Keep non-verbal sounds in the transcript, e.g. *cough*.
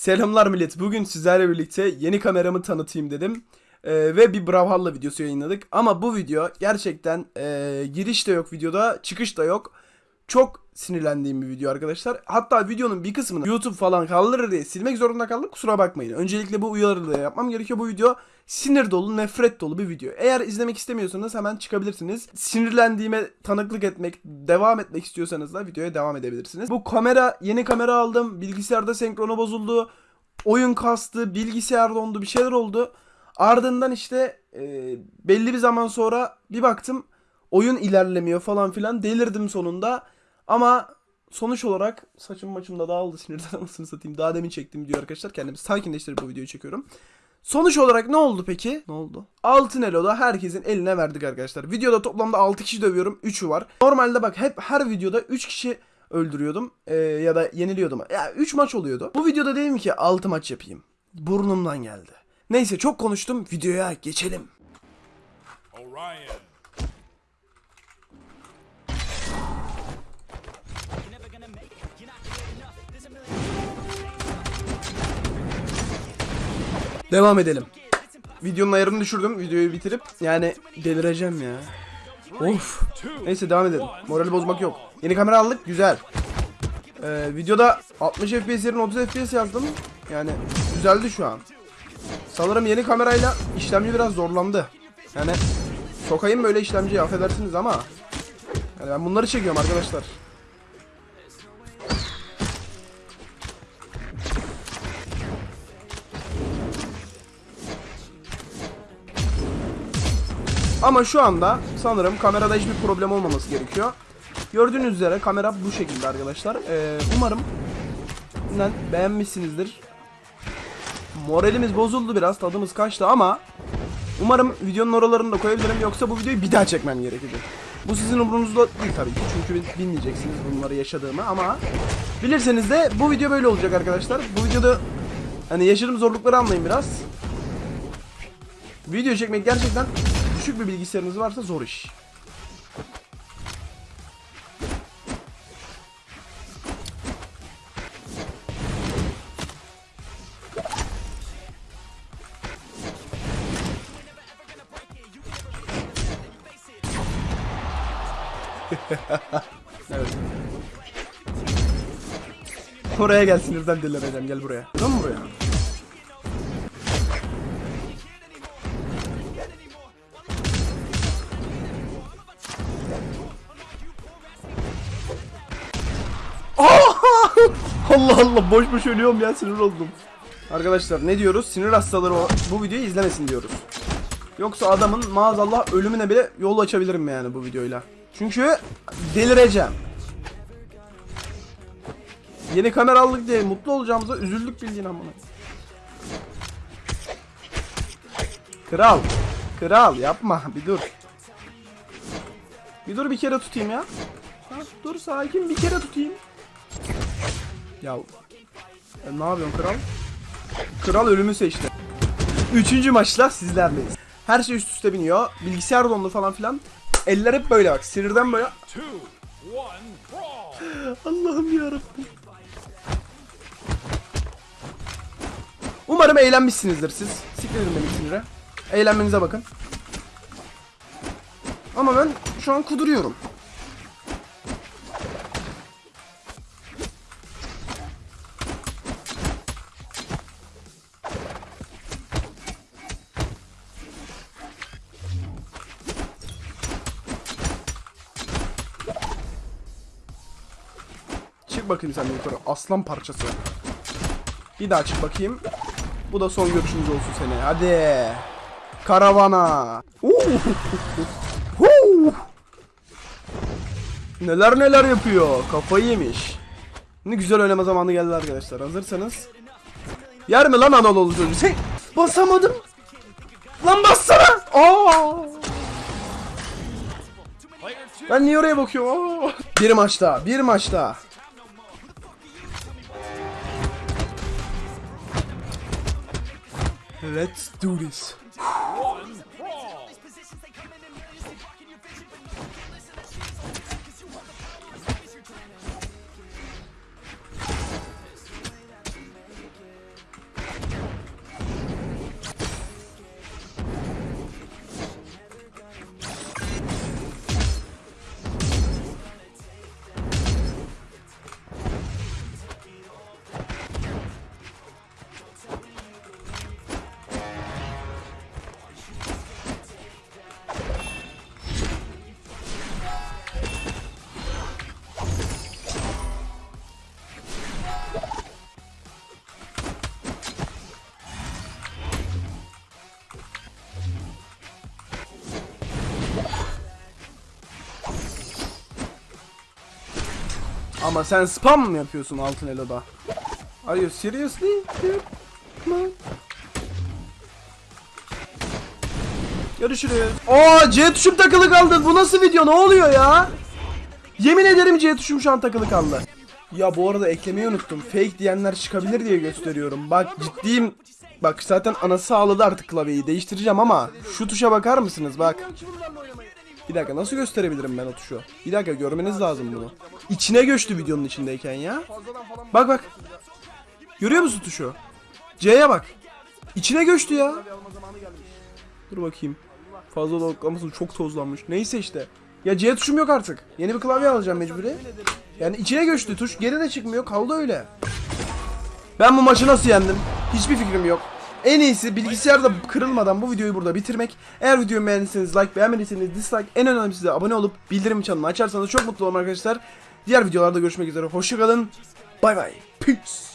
Selamlar millet. Bugün sizlerle birlikte yeni kameramı tanıtayım dedim. Ee, ve bir Brawlhalla videosu yayınladık. Ama bu video gerçekten ee, giriş de yok videoda, çıkış da yok. Çok sinirlendiğim bir video arkadaşlar. Hatta videonun bir kısmını YouTube falan kaldırır diye silmek zorunda kaldım. Kusura bakmayın. Öncelikle bu uyarıları yapmam gerekiyor. Bu video sinir dolu, nefret dolu bir video. Eğer izlemek istemiyorsanız hemen çıkabilirsiniz. Sinirlendiğime tanıklık etmek, devam etmek istiyorsanız da videoya devam edebilirsiniz. Bu kamera, yeni kamera aldım. Bilgisayarda senkronu bozuldu. Oyun kastı, bilgisayar dondu, bir şeyler oldu. Ardından işte e, belli bir zaman sonra bir baktım oyun ilerlemiyor falan filan. Delirdim sonunda. Ama sonuç olarak saçım maçım da dağıldı *laughs* sinirden anasını satayım. Daha demin çektim diyor arkadaşlar. Kendimi sakinleştirip bu videoyu çekiyorum. Sonuç olarak ne oldu peki? Ne oldu? Altın Elo'da herkesin eline verdik arkadaşlar. Videoda toplamda 6 kişi dövüyorum. 3'ü var. Normalde bak hep her videoda 3 kişi öldürüyordum. Ee, ya da yeniliyordum. Ya 3 maç oluyordu. Bu videoda dedim ki 6 maç yapayım. Burnumdan geldi. Neyse çok konuştum. Videoya geçelim. Orion. Devam edelim. Videonun ayarını düşürdüm. Videoyu bitirip yani delireceğim ya. Of. Neyse devam edelim. Morali bozmak yok. Yeni kamera aldık. Güzel. Ee, videoda 60 FPS yerine 30 FPS yazdım. Yani düzeldi şu an. Sanırım yeni kamerayla işlemci biraz zorlandı. Yani sokayım böyle işlemciyi affedersiniz ama. Yani ben bunları çekiyorum arkadaşlar. Ama şu anda sanırım kamerada hiçbir problem olmaması gerekiyor. Gördüğünüz üzere kamera bu şekilde arkadaşlar. Ee, umarım beğenmişsinizdir. Moralimiz bozuldu biraz, tadımız kaçtı ama umarım videonun oralarını da koyabilirim yoksa bu videoyu bir daha çekmem gerekecek. Bu sizin umurunuzda değil tabii ki çünkü bilmeyeceksiniz bunları yaşadığımı ama bilirseniz de bu video böyle olacak arkadaşlar. Bu videoda hani yaşadığım zorlukları anlayın biraz. Video çekmek gerçekten düşük bir bilgisayarınız varsa zor iş. *laughs* evet. Oraya gel sinirden delireceğim gel buraya. Dön buraya. Allah Allah boş boş ölüyorum ya sinir oldum. Arkadaşlar ne diyoruz? Sinir hastaları bu videoyu izlemesin diyoruz. Yoksa adamın maazallah ölümüne bile yol açabilirim yani bu videoyla. Çünkü delireceğim. Yeni kamera aldık diye mutlu olacağımıza üzüldük bildiğin amına. Kral. Kral yapma bir dur. Bir dur bir kere tutayım ya. Dur sakin bir kere tutayım. Ya e, ne yapıyorsun kral? Kral ölümü seçti. Üçüncü maçla sizlerleyiz. Her şey üst üste biniyor. Bilgisayar dondu falan filan. Eller hep böyle bak. Sinirden böyle. *gasps* Allah'ım yarabbim. Umarım eğlenmişsinizdir siz. Siklerim beni sinire. Eğlenmenize bakın. Ama ben şu an kuduruyorum. Bakayım sen yukarı. Aslan parçası. Bir daha çık bakayım. Bu da son görüşümüz olsun seni. Hadi. Karavana. Neler neler yapıyor. Kafayı yemiş. Ne güzel oynama zamanı geldi arkadaşlar. Hazırsanız. Yer mi lan Anadolu çocuğu? Sen basamadım. Lan bassana. Aa. Ben niye oraya bakıyorum? Aa. Bir maç daha. Bir maç daha. Let's do this. Ama sen spam mı yapıyorsun altın eloda? Are you seriously? Görüşürüz. Oo C tuşum takılı kaldı. Bu nasıl video? Ne oluyor ya? Yemin ederim C tuşum şu an takılı kaldı. Ya bu arada eklemeyi unuttum. Fake diyenler çıkabilir diye gösteriyorum. Bak ciddiyim. Bak zaten anası ağladı artık klavyeyi. Değiştireceğim ama şu tuşa bakar mısınız? Bak. Bir dakika nasıl gösterebilirim ben o tuşu? Bir dakika görmeniz lazım bunu. İçine göçtü videonun içindeyken ya. Bak bak. Görüyor musun tuşu? C'ye bak. İçine göçtü ya. Dur bakayım. Fazla doklaması çok tozlanmış. Neyse işte. Ya C tuşum yok artık. Yeni bir klavye alacağım mecburi. Yani içine göçtü tuş. Geri de çıkmıyor. Kaldı öyle. Ben bu maçı nasıl yendim? Hiçbir fikrim yok. En iyisi bilgisayarda kırılmadan bu videoyu burada bitirmek. Eğer videoyu beğendiyseniz like, beğenmediyseniz dislike. En önemlisi de abone olup bildirim çanını açarsanız çok mutlu olurum arkadaşlar. Diğer videolarda görüşmek üzere. Hoşçakalın. Bay bay. Peace.